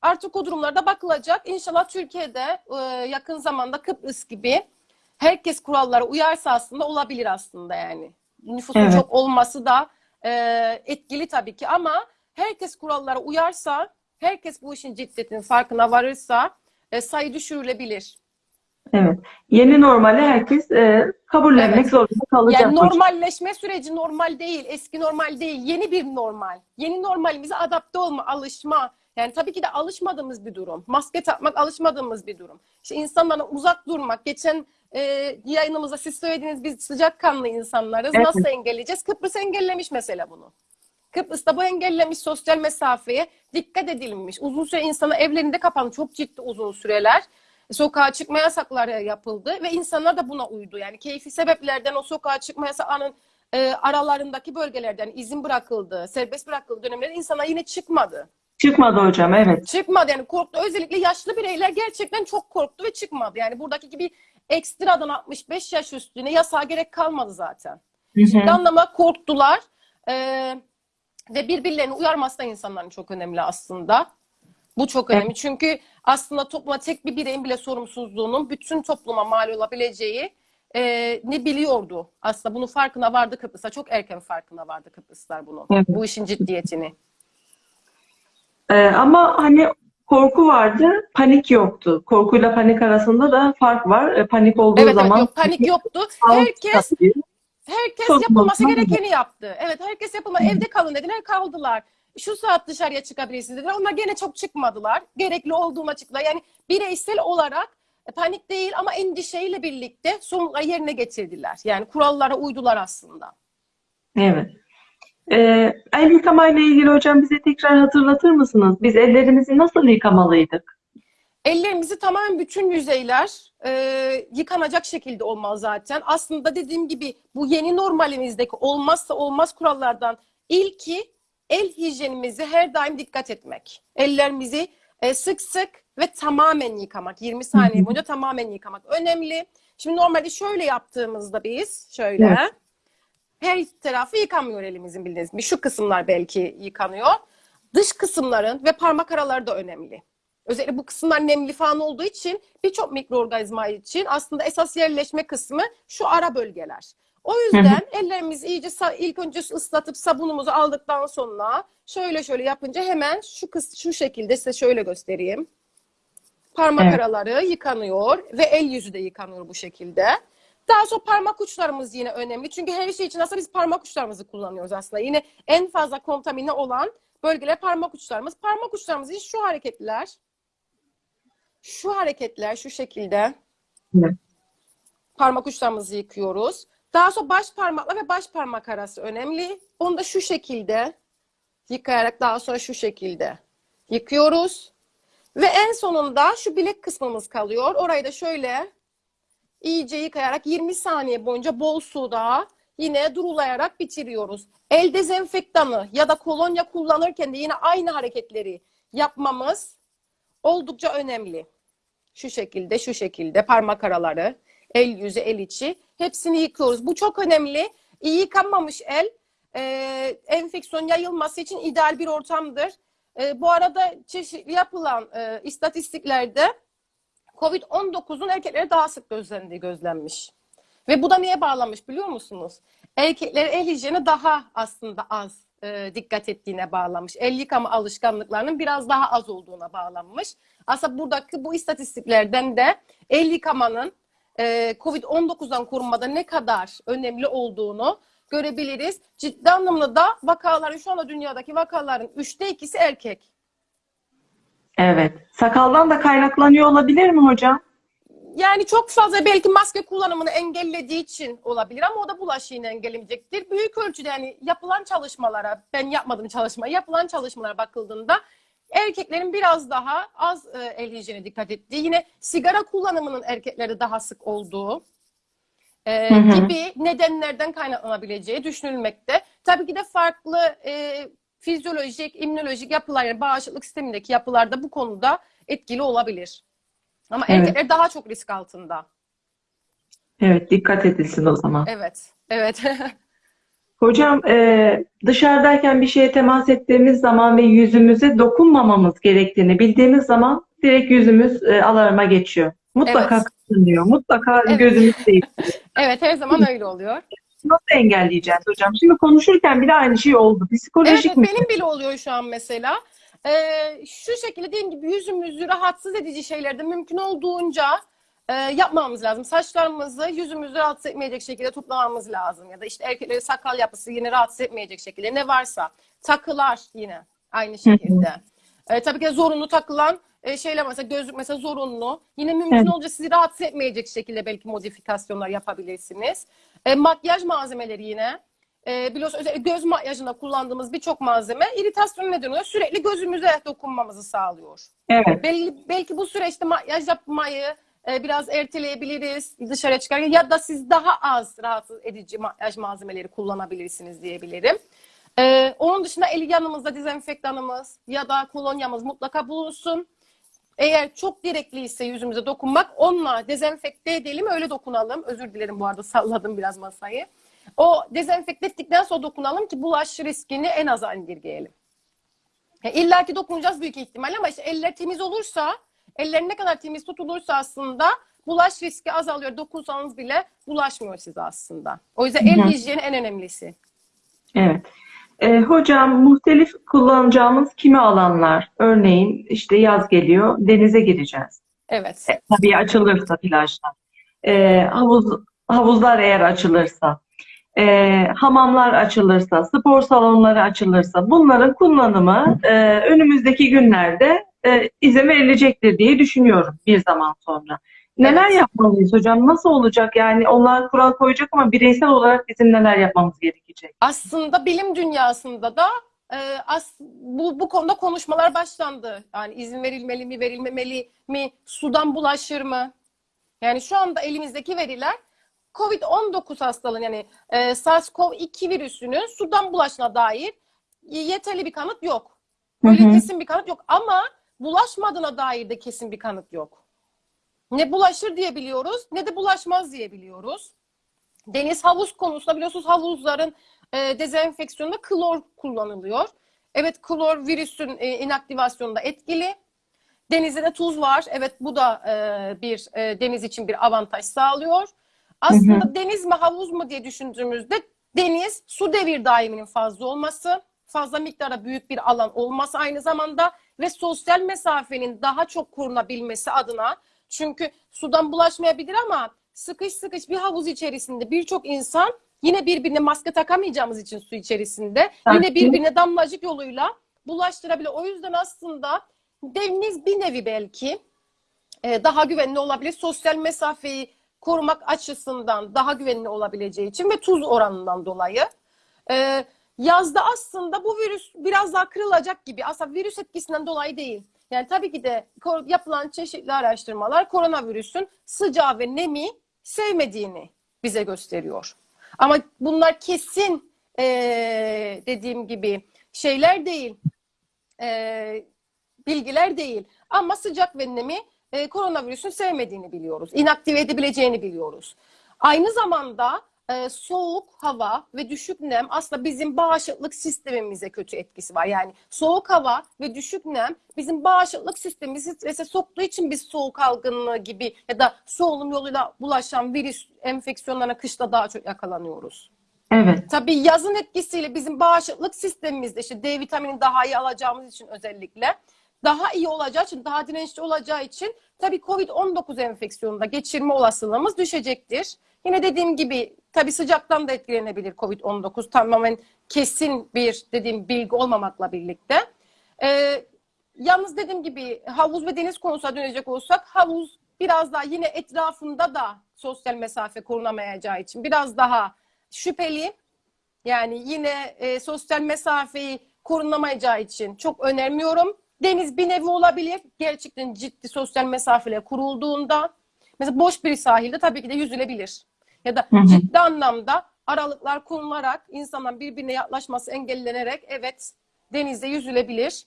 Artık o durumlarda bakılacak. İnşallah Türkiye'de e, yakın zamanda Kıbrıs gibi herkes kurallara uyarsa aslında olabilir aslında yani. Nüfusun Evet. çok olması da e, etkili tabii ki ama herkes kurallara uyarsa, herkes bu işin ciddiyetinin farkına varırsa e, sayı düşürülebilir. Evet. Yeni normali herkes e, kabullenmek Evet. zorunda kalacak Yani normalleşme süreci normal değil, eski normal değil, yeni bir normal. Yeni normalimize adapte olma, alışma. Yani tabii ki de alışmadığımız bir durum. Maske takmak alışmadığımız bir durum. İşte insanlardan uzak durmak. Geçen e, yayınımızda siz söylediğiniz biz sıcakkanlı insanlarız. Evet. Nasıl engelleyeceğiz? Kıbrıs engellemiş mesela bunu. Kıbrıs'ta bu engellemiş sosyal mesafeye dikkat edilmiş. Uzun süre insana evlerinde kapandı. Çok ciddi uzun süreler. Sokağa çıkma yasakları yapıldı ve insanlar da buna uydu. Yani keyfi sebeplerden o sokağa çıkma yasağının e, aralarındaki bölgelerden izin bırakıldı, serbest bırakıldığı dönemlerde insana yine çıkmadı. Çıkmadı hocam, evet. Çıkmadı yani korktu. Özellikle yaşlı bireyler gerçekten çok korktu ve çıkmadı. Yani buradaki gibi ekstradan 65 yaş üstüne yasağa gerek kalmadı zaten. Ciddi anlamda korktular. Ee, ve birbirlerini uyarması da insanların çok önemli aslında. Bu çok önemli. Çünkü aslında topluma tek bir bireyin bile sorumsuzluğunun bütün topluma mal olabileceği e, ne biliyordu. Aslında bunun farkına vardı Kıbrıs'ta. Çok erken farkına vardı Kıbrıslar bunun. Evet. Bu işin ciddiyetini. E, ama hani korku vardı, panik yoktu. Korkuyla panik arasında da fark var. E, panik olduğu Evet, evet zaman yok panik yoktu. Herkes. Herkes Çok yapılması gerekeni yaptı. Evet herkes yapılma evde kalın dediler kaldılar. Şu saat dışarıya çıkabilirsiniz dediler. Onlar gene çok çıkmadılar. Gerekli olduğum açıkla. Yani bireysel olarak e, panik değil ama endişeyle birlikte sorumlulukları yerine getirdiler. Yani kurallara uydular aslında. Evet. Ee, el yıkamayla ilgili hocam bize tekrar hatırlatır mısınız? Biz ellerimizi nasıl yıkamalıydık? Ellerimizi tamamen bütün yüzeyler e, yıkanacak şekilde olmalı zaten. Aslında dediğim gibi bu yeni normalimizdeki olmazsa olmaz kurallardan ilki el hijyenimizi her daim dikkat etmek. Ellerimizi e, sık sık ve tamamen yıkamak. 20 saniye boyunca tamamen yıkamak önemli. Şimdi normalde şöyle yaptığımızda biz şöyle Evet. her tarafı yıkanmıyor elimizin bildiğiniz gibi. Şu kısımlar belki yıkanıyor. Dış kısımların ve parmak araları da önemli. Özellikle bu kısımlar nemli falan olduğu için birçok mikroorganizma için aslında esas yerleşme kısmı şu ara bölgeler. O yüzden ellerimizi iyice ilk önce ıslatıp sabunumuzu aldıktan sonra şöyle şöyle yapınca hemen şu kıs şu şekilde size şöyle göstereyim. Parmak Evet. araları yıkanıyor ve el yüzü de yıkanıyor bu şekilde. Daha sonra parmak uçlarımız yine önemli. Çünkü her şey için aslında biz parmak uçlarımızı kullanıyoruz aslında. Yine en fazla kontamine olan bölgeler parmak uçlarımız. Parmak uçlarımız için şu hareketler. Şu hareketler şu şekilde. Evet. Parmak uçlarımızı yıkıyoruz. Daha sonra baş parmakla ve baş parmak arası önemli. Onu da şu şekilde yıkayarak daha sonra şu şekilde yıkıyoruz. Ve en sonunda şu bilek kısmımız kalıyor. Orayı da şöyle iyice yıkayarak 20 saniye boyunca bol suda yine durulayarak bitiriyoruz. El dezenfektanı ya da kolonya kullanırken de yine aynı hareketleri yapmamız oldukça önemli. Şu şekilde, şu şekilde parmak araları, el yüzü, el içi hepsini yıkıyoruz. Bu çok önemli. İyi yıkanmamış el e, enfeksiyon yayılması için ideal bir ortamdır. E, bu arada çeşitli yapılan e, istatistiklerde COVID-19'un erkeklere daha sık gözlendiği gözlenmiş. Ve bu da neye bağlanmış biliyor musunuz? Erkeklerin el hijyene daha aslında az e, dikkat ettiğine bağlanmış. El yıkama alışkanlıklarının biraz daha az olduğuna bağlanmış. Aslında buradaki bu istatistiklerden de el yıkamanın COVID-19'dan korunmada ne kadar önemli olduğunu görebiliriz. Ciddi anlamda da vakaların şu anda dünyadaki vakaların üçte ikisi erkek. Evet. Sakaldan da kaynaklanıyor olabilir mi hocam? Yani çok fazla belki maske kullanımını engellediği için olabilir ama o da bulaşığını engellemeyecektir. Büyük ölçüde yani yapılan çalışmalara, ben yapmadım çalışma, yapılan çalışmalara bakıldığında erkeklerin biraz daha az e, el hijyene dikkat ettiği, yine sigara kullanımının erkeklerde daha sık olduğu e, Hı hı. gibi nedenlerden kaynaklanabileceği düşünülmekte. Tabii ki de farklı e, fizyolojik, immünolojik yapılar, yani bağışıklık sistemindeki yapılar da bu konuda etkili olabilir. Ama Evet. erkekler daha çok risk altında. Evet, dikkat edilsin o zaman. Evet, evet. Hocam e, dışarıdayken bir şeye temas ettiğimiz zaman ve yüzümüze dokunmamamız gerektiğini bildiğimiz zaman direkt yüzümüz e, alarma geçiyor. Mutlaka Evet. kaşınıyor, mutlaka Evet. gözümüz değil. evet, her zaman öyle oluyor. Nasıl engelleyeceğiz hocam? Şimdi konuşurken bile aynı şey oldu. Psikolojik evet, mi? benim bile oluyor şu an mesela. Ee, şu şekilde dediğim gibi yüzümüzü rahatsız edici şeylerde mümkün olduğunca e, yapmamamız lazım. Saçlarımızı yüzümüzü rahatsız etmeyecek şekilde toplamamız lazım. Ya da işte erkeklerin sakal yapısı yine rahatsız etmeyecek şekilde ne varsa. Takılar yine aynı şekilde. Ee, tabii ki zorunlu takılan e, şeyler mesela gözlük mesela zorunlu. Yine mümkün Evet. olunca sizi rahatsız etmeyecek şekilde belki modifikasyonlar yapabilirsiniz. E, makyaj malzemeleri yine. E, biliyorsunuz özellikle göz makyajında kullandığımız birçok malzeme iritasyon neden oluyor. Sürekli gözümüze dokunmamızı sağlıyor. Evet. Belki, belki bu süreçte makyaj yapmayı e, biraz erteleyebiliriz dışarıya çıkarken ya da siz daha az rahatsız edici makyaj malzemeleri kullanabilirsiniz diyebilirim. E, onun dışında el yanımızda dezenfektanımız ya da kolonyamız mutlaka bulunsun. Eğer çok gerekliyse yüzümüze dokunmak onunla dezenfekte edelim öyle dokunalım. Özür dilerim bu arada salladım biraz masayı. O dezenfekte ettikten sonra dokunalım ki bulaş riskini en aza indirgeyelim. Ya İlla ki dokunacağız büyük ihtimal ama işte eller temiz olursa, eller ne kadar temiz tutulursa aslında bulaş riski azalıyor. Dokunsanız bile bulaşmıyor size aslında. O yüzden el hı. hijyeni en önemlisi. Evet. E, hocam muhtelif kullanacağımız kimi alanlar? Örneğin işte yaz geliyor, denize gireceğiz. Evet. E, tabii açılırsa plajlar. E, havuz, havuzlar eğer açılırsa, e, hamamlar açılırsa, spor salonları açılırsa bunların kullanımı e, önümüzdeki günlerde e, izin verilecektir diye düşünüyorum bir zaman sonra. Neler Evet. yapmalıyız hocam? Nasıl olacak? Yani onlar kural koyacak ama bireysel olarak bizim neler yapmamız gerekecek? Aslında bilim dünyasında da e, as, bu, bu konuda konuşmalar başlandı. Yani izin verilmeli mi, verilmemeli mi, sudan bulaşır mı? Yani şu anda elimizdeki veriler COVID-19 hastalığının yani e, SARS-CoV-2 virüsünün sudan bulaşına dair yeterli bir kanıt yok. Böyle kesin bir kanıt yok ama bulaşmadığına dair de kesin bir kanıt yok. Ne bulaşır diye biliyoruz ne de bulaşmaz diye biliyoruz. Deniz havuz konusunda biliyorsunuz havuzların e, dezenfeksiyonunda klor kullanılıyor. Evet klor virüsün e, inaktivasyonunda etkili. Denizde de tuz var. Evet bu da e, bir e, deniz için bir avantaj sağlıyor. Aslında deniz mi havuz mu diye düşündüğümüzde deniz su devir daiminin fazla olması, fazla miktarda büyük bir alan olması aynı zamanda ve sosyal mesafenin daha çok korunabilmesi adına çünkü sudan bulaşmayabilir ama sıkış sıkış bir havuz içerisinde birçok insan yine birbirine maske takamayacağımız için su içerisinde yine birbirine damlacık yoluyla bulaştırabilir. O yüzden aslında deniz bir nevi belki e, daha güvenli olabilir. Sosyal mesafeyi korumak açısından daha güvenli olabileceği için ve tuz oranından dolayı. E, yazda aslında bu virüs biraz daha kırılacak gibi. Aslında virüs etkisinden dolayı değil. Yani tabii ki de yapılan çeşitli araştırmalar koronavirüsün sıcağı ve nemi sevmediğini bize gösteriyor. Ama bunlar kesin e, dediğim gibi şeyler değil. E, bilgiler değil. Ama sıcak ve nemi e, koronavirüsün sevmediğini biliyoruz. İnaktive edebileceğini biliyoruz. Aynı zamanda e, soğuk hava ve düşük nem aslında bizim bağışıklık sistemimize kötü etkisi var. Yani soğuk hava ve düşük nem bizim bağışıklık sistemimizi strese soktuğu için biz soğuk algınlığı gibi ya da solunum yoluyla bulaşan virüs enfeksiyonlarına kışta daha çok yakalanıyoruz. Evet. Tabii yazın etkisiyle bizim bağışıklık sistemimizde işte D vitamini daha iyi alacağımız için özellikle daha iyi olacağı için, daha dirençli olacağı için tabii COVID-19 enfeksiyonunda geçirme olasılığımız düşecektir. Yine dediğim gibi tabii sıcaktan da etkilenebilir COVID-19 tamamen kesin bir dediğim bilgi olmamakla birlikte. Ee, yalnız dediğim gibi havuz ve deniz konusuna dönecek olsak havuz biraz daha yine etrafında da sosyal mesafe korunamayacağı için biraz daha şüpheli. Yani yine e, sosyal mesafeyi korunamayacağı için çok önermiyorum. Deniz bir nevi olabilir. Gerçekten ciddi sosyal mesafeler kurulduğunda. Mesela boş bir sahilde tabii ki de yüzülebilir. Ya da Hı hı. ciddi anlamda aralıklar konularak insanların birbirine yaklaşması engellenerek evet denizde yüzülebilir.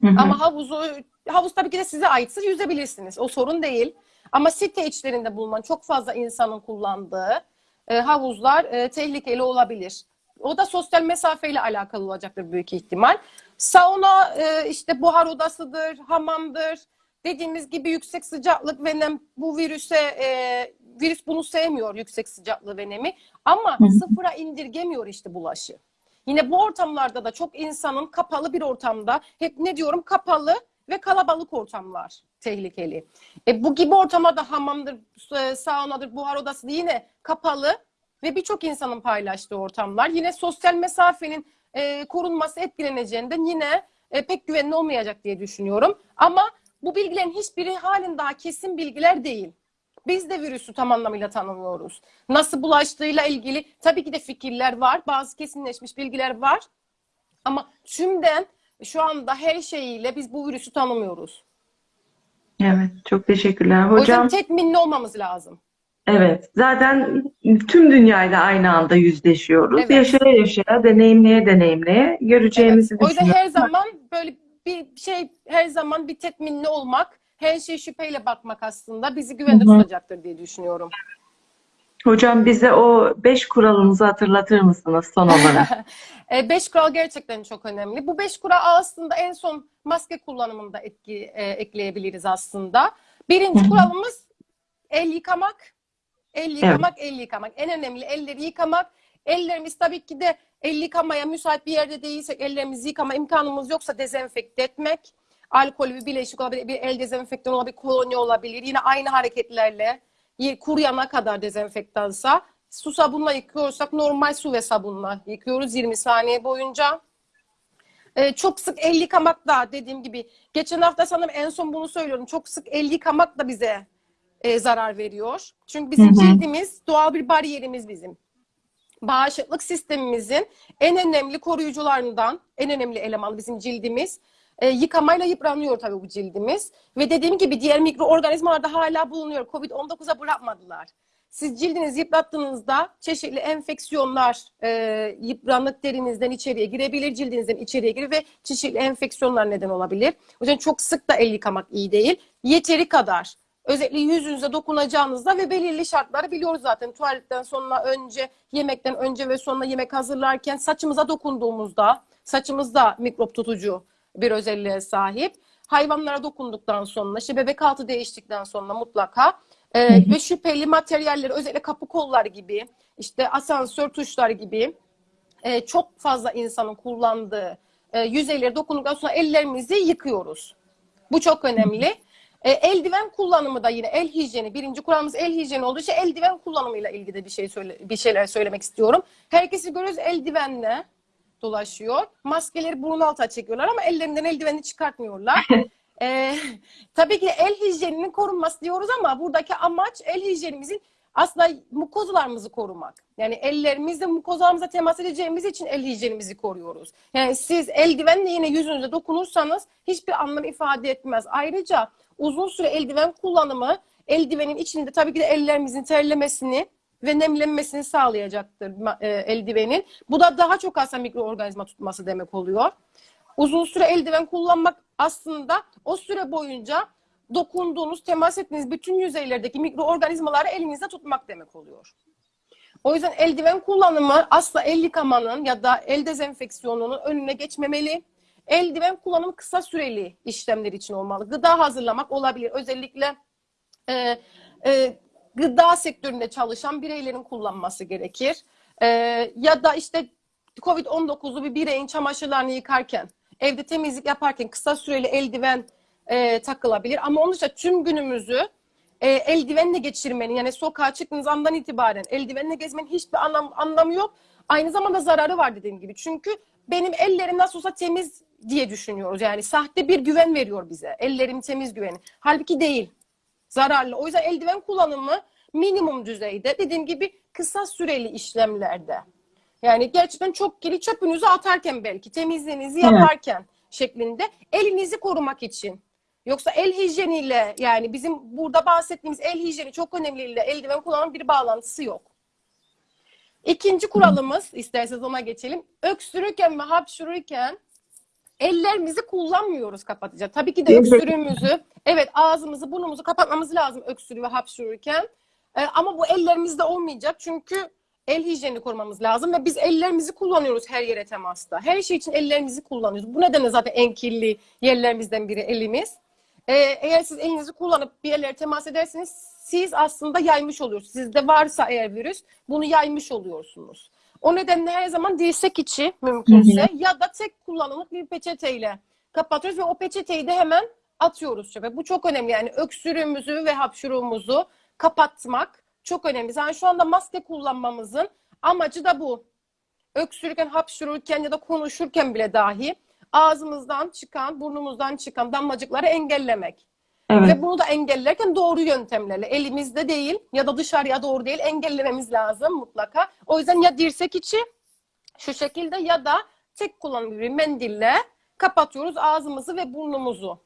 Hı hı. Ama havuzu havuz tabii ki de size aitse yüzebilirsiniz. O sorun değil. Ama site içlerinde bulunan çok fazla insanın kullandığı e, havuzlar e, tehlikeli olabilir. O da sosyal mesafeyle alakalı olacaktır büyük ihtimal. Sauna e, işte buhar odasıdır, hamamdır. Dediğimiz gibi yüksek sıcaklık ve nem bu virüse e, virüs bunu sevmiyor yüksek sıcaklığı ve nemi ama Hı hı. sıfıra indirgemiyor işte bulaşı. Yine bu ortamlarda da çok insanın kapalı bir ortamda hep ne diyorum kapalı ve kalabalık ortamlar tehlikeli. E, bu gibi ortamlarda hamamdır, e, saunadır, buhar odası yine kapalı ve birçok insanın paylaştığı ortamlar. Yine sosyal mesafenin e, korunması etkileneceğinden yine e, pek güvenli olmayacak diye düşünüyorum. Ama bu bilgilerin hiçbiri halen daha kesin bilgiler değil. Biz de virüsü tam anlamıyla tanımıyoruz. Nasıl bulaştığıyla ilgili tabii ki de fikirler var. Bazı kesinleşmiş bilgiler var. Ama tümden şu anda her şeyiyle biz bu virüsü tanımıyoruz. Evet. Çok teşekkürler. O yüzden Hocam tetminli olmamız lazım. evet. Zaten tüm dünyayla aynı anda yüzleşiyoruz. Evet. Yaşaya yaşaya, deneyimleye deneyimleye göreceğimizi Evet. O yüzden her zaman böyle bir şey her zaman bir tetminli olmak, her şeye şüpheyle bakmak aslında bizi güvende Hı hı. tutacaktır diye düşünüyorum. Hocam bize o beş kuralınızı hatırlatır mısınız son olarak? E, beş kural gerçekten çok önemli. Bu beş kural aslında en son maske kullanımında etki, e, ekleyebiliriz aslında. Birinci Hı kuralımız el yıkamak. El yıkamak, el yıkamak. En önemli elleri yıkamak. Ellerimiz tabii ki de el yıkamaya müsait bir yerde değilsek ellerimizi yıkama imkanımız yoksa dezenfekte etmek. Alkol bir bileşik olabilir, bir el dezenfektanı olabilir, kolonya olabilir. Yine aynı hareketlerle kuruyana kadar dezenfektansa su sabunla yıkıyorsak normal su ve sabunla yıkıyoruz 20 saniye boyunca. Ee, çok sık el yıkamak da dediğim gibi geçen hafta sanırım en son bunu söylüyorum. Çok sık el yıkamak da bize e, zarar veriyor. Çünkü bizim cildimiz doğal bir bariyerimiz bizim. Bağışıklık sistemimizin en önemli koruyucularından, en önemli eleman bizim cildimiz. E, yıkamayla yıpranıyor tabii bu cildimiz. Ve dediğim gibi diğer mikroorganizmalarda hala bulunuyor. Covid-19'a bırakmadılar. Siz cildinizi yıprattığınızda çeşitli enfeksiyonlar e, yıpranık derinizden içeriye girebilir, cildinizden içeriye girir ve çeşitli enfeksiyonlar neden olabilir. O yüzden çok sık da el yıkamak iyi değil. Yeteri kadar özellikle yüzünüze dokunacağınızda ve belirli şartları biliyoruz zaten. Tuvaletten sonra önce, yemekten önce ve sonra yemek hazırlarken saçımıza dokunduğumuzda, saçımızda mikrop tutucu bir özelliğe sahip. Hayvanlara dokunduktan sonra, işte bebek altı değiştikten sonra mutlaka e, Hı hı. ve şüpheli materyalleri özellikle kapı kollar gibi, işte asansör tuşları gibi e, çok fazla insanın kullandığı e, yüzeyleri dokunduktan sonra ellerimizi yıkıyoruz. Bu çok önemli. E, eldiven kullanımı da yine el hijyeni. Birinci kuralımız el hijyeni olduğu için eldiven kullanımıyla ilgili bir şey söyle, bir şeyler söylemek istiyorum. Herkesi görüyoruz eldivenle dolaşıyor. Maskeleri burun altına çekiyorlar ama ellerinden eldiveni çıkartmıyorlar. Ee, tabii ki el hijyeninin korunması diyoruz ama buradaki amaç el hijyenimizin aslında mukozalarımızı korumak. Yani ellerimizle mukozalarımıza temas edeceğimiz için el hijyenimizi koruyoruz. Yani siz eldivenle yine yüzünüze dokunursanız hiçbir anlam ifade etmez. Ayrıca uzun süre eldiven kullanımı eldivenin içinde tabii ki de ellerimizin terlemesini ve nemlenmesini sağlayacaktır e, eldivenin. Bu da daha çok aslında mikroorganizma tutması demek oluyor. Uzun süre eldiven kullanmak aslında o süre boyunca dokunduğunuz, temas ettiğiniz bütün yüzeylerdeki mikroorganizmaları elinizde tutmak demek oluyor. O yüzden eldiven kullanımı asla el yıkamanın ya da el dezenfeksiyonunun önüne geçmemeli. Eldiven kullanımı kısa süreli işlemler için olmalı. Gıda hazırlamak olabilir. Özellikle e, e, gıda sektöründe çalışan bireylerin kullanması gerekir. E, ya da işte Covid-19'u bir bireyin çamaşırlarını yıkarken, evde temizlik yaparken kısa süreli eldiven e, takılabilir. Ama onun dışında tüm günümüzü e, eldivenle geçirmenin yani sokağa çıktığınız andan itibaren eldivenle gezmenin hiçbir anlam, anlamı yok. Aynı zamanda zararı var dediğim gibi. Çünkü benim ellerim nasıl olsa temiz diye düşünüyoruz. Yani sahte bir güven veriyor bize. Ellerim temiz güveni. Halbuki değil. Zararlı. O yüzden eldiven kullanımı minimum düzeyde. Dediğim gibi kısa süreli işlemlerde. Yani gerçekten çok kiri çöpünüzü atarken belki temizliğinizi Evet. yaparken şeklinde elinizi korumak için. Yoksa el hijyeniyle yani bizim burada bahsettiğimiz el hijyeni çok önemliyle eldiven kullanmanın bir bağlantısı yok. İkinci kuralımız isterseniz ona geçelim. Öksürürken ve hapşururken ellerimizi kullanmıyoruz kapatacak. Tabii ki de öksürüğümüzü, evet ağzımızı, burnumuzu kapatmamız lazım öksürüğü ve hapşururken. Ee, ama bu ellerimizde olmayacak çünkü el hijyenini korumamız lazım ve biz ellerimizi kullanıyoruz her yere temasta. Her şey için ellerimizi kullanıyoruz. Bu nedenle zaten en kirli yerlerimizden biri elimiz. Ee, eğer siz elinizi kullanıp bir yerlere temas ederseniz siz aslında yaymış oluyorsunuz. Sizde varsa eğer virüs bunu yaymış oluyorsunuz. O nedenle her zaman dirsek içi mümkünse ya da tek kullanımlık bir peçeteyle kapatıyoruz ve o peçeteyi de hemen atıyoruz çöpe. Bu çok önemli. Yani öksürüğümüzü ve hapşuruğumuzu kapatmak çok önemli. Yani şu anda maske kullanmamızın amacı da bu. Öksürürken, hapşururken ya da konuşurken bile dahi ağzımızdan çıkan, burnumuzdan çıkan damlacıkları engellemek. Evet. Ve bunu da engellerken doğru yöntemlerle elimizde değil ya da dışarıya doğru değil engellememiz lazım mutlaka. O yüzden ya dirsek içi şu şekilde ya da tek kullanımlı bir mendille kapatıyoruz ağzımızı ve burnumuzu.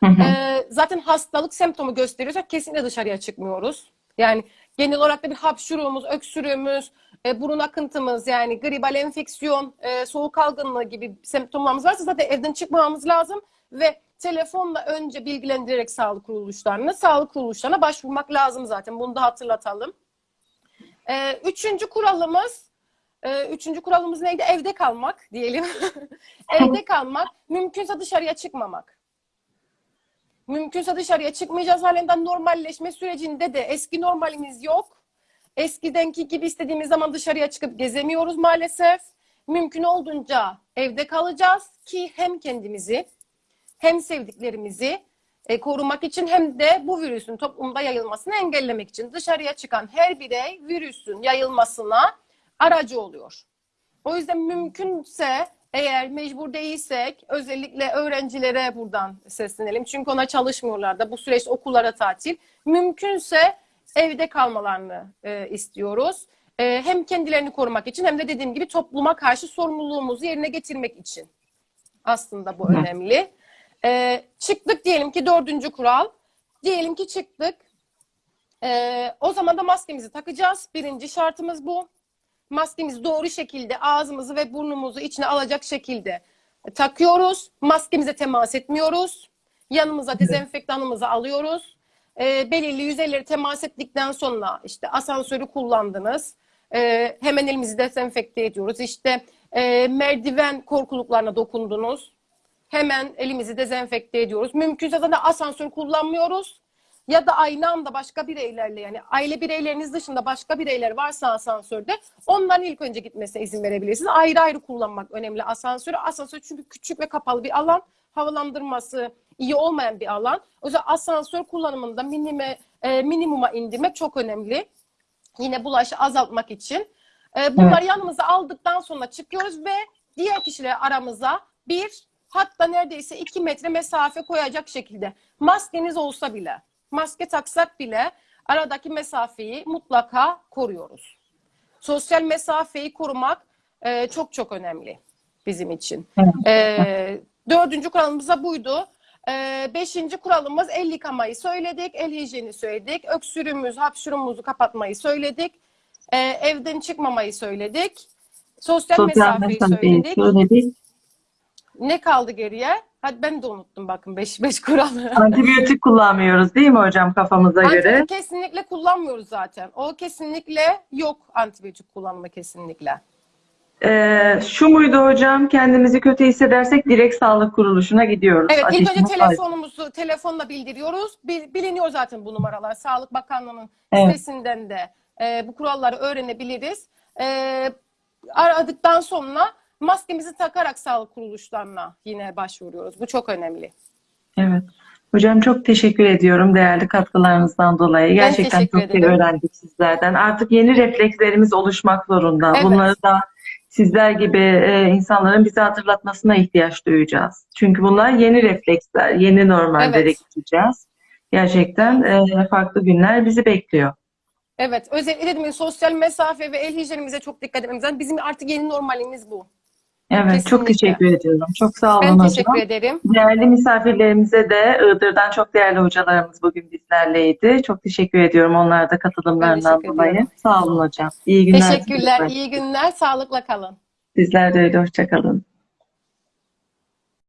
Hı hı. Ee, zaten hastalık semptomu gösteriyorsa kesinlikle dışarıya çıkmıyoruz. Yani genel olarak da bir hapşuruğumuz, öksürüğümüz, e, burun akıntımız yani gribal enfeksiyon, e, soğuk algınlığı gibi semptomlarımız varsa zaten evden çıkmamamız lazım ve telefonla önce bilgilendirerek sağlık kuruluşlarına, sağlık kuruluşlarına başvurmak lazım zaten. Bunu da hatırlatalım. E, üçüncü kuralımız, e, üçüncü kuralımız neydi? Evde kalmak diyelim. Evde kalmak, mümkünse dışarıya çıkmamak. Mümkünse dışarıya çıkmayacağız halinden normalleşme sürecinde de eski normalimiz yok. Eskidenki gibi istediğimiz zaman dışarıya çıkıp gezemiyoruz maalesef. Mümkün olduğunca evde kalacağız ki hem kendimizi hem sevdiklerimizi e, korumak için hem de bu virüsün toplumda yayılmasını engellemek için dışarıya çıkan her birey virüsün yayılmasına aracı oluyor. O yüzden mümkünse eğer mecbur değilsek özellikle öğrencilere buradan seslenelim. Çünkü ona çalışmıyorlar da bu süreç okullara tatil. Mümkünse evde kalmalarını e, istiyoruz. E, hem kendilerini korumak için hem de dediğim gibi topluma karşı sorumluluğumuzu yerine getirmek için. Aslında bu önemli. E, çıktık diyelim ki dördüncü kural. Diyelim ki çıktık. E, o zaman da maskemizi takacağız. Birinci şartımız bu maskemizi doğru şekilde ağzımızı ve burnumuzu içine alacak şekilde takıyoruz. Maskemize temas etmiyoruz. Yanımıza dezenfektanımızı alıyoruz. E, belirli yüzeyleri temas ettikten sonra işte asansörü kullandınız. E, hemen elimizi dezenfekte ediyoruz. İşte e, merdiven korkuluklarına dokundunuz. Hemen elimizi dezenfekte ediyoruz. Mümkünse zaten asansör kullanmıyoruz. Ya da aynı anda başka bireylerle yani aile bireyleriniz dışında başka bireyler varsa asansörde onların ilk önce gitmesine izin verebilirsiniz. Ayrı ayrı kullanmak önemli asansörü. Asansör çünkü küçük ve kapalı bir alan. Havalandırması iyi olmayan bir alan. O yüzden asansör kullanımında minime, e, minimuma indirmek çok önemli. Yine bulaşı azaltmak için. E, bunları yanımıza aldıktan sonra çıkıyoruz ve diğer kişiler aramıza bir hatta neredeyse iki metre mesafe koyacak şekilde maskeniz olsa bile maske taksak bile aradaki mesafeyi mutlaka koruyoruz. Sosyal mesafeyi korumak e, çok çok önemli bizim için. E, dördüncü kuralımız da buydu. E, beşinci kuralımız el yıkamayı söyledik, el hijyeni söyledik, öksürüğümüz, hapşurumuzu kapatmayı söyledik, e, evden çıkmamayı söyledik, sosyal, Sosyal mesafeyi mesafeyi söyledik. söyledik. Ne kaldı geriye? Hadi ben de unuttum bakın beş, beş kuralı. Antibiyotik kullanmıyoruz değil mi hocam kafamıza göre? Kesinlikle kullanmıyoruz zaten. O kesinlikle yok antibiyotik kullanımı kesinlikle. Ee, şu muydu hocam? Kendimizi kötü hissedersek direkt sağlık kuruluşuna gidiyoruz. Evet ilk önce var. telefonumuzu telefonla bildiriyoruz. Bil- biliniyor zaten bu numaralar. Sağlık Bakanlığı'nın Evet. sitesinden de e, bu kuralları öğrenebiliriz. E, aradıktan sonra maskemizi takarak sağlık kuruluşlarına yine başvuruyoruz. Bu çok önemli. Evet. Hocam çok teşekkür ediyorum değerli katkılarınızdan dolayı. Gerçekten çok şey ederim. öğrendik sizlerden. Artık yeni reflekslerimiz oluşmak zorunda. Evet. Bunları da sizler gibi e, insanların bize hatırlatmasına ihtiyaç duyacağız. Çünkü bunlar yeni refleksler, yeni normallere Evet. geçeceğiz. Gerçekten e, farklı günler bizi bekliyor. Evet, özellikle dedim ya, sosyal mesafe ve el hijyenimize çok dikkat etmemiz lazım. Bizim artık yeni normalimiz bu. Evet, çok Kesinlikle. teşekkür ediyorum. Çok sağ olun Ben hocam. teşekkür ederim. Değerli misafirlerimize de Iğdır'dan çok değerli hocalarımız bugün bizlerleydi. Çok teşekkür ediyorum onlara da katılımlarından dolayı. ediyorum. Sağ olun hocam. İyi günler Teşekkürler, iyi günler, sağlıkla kalın. Sizler de öyle. Hoşça kalın.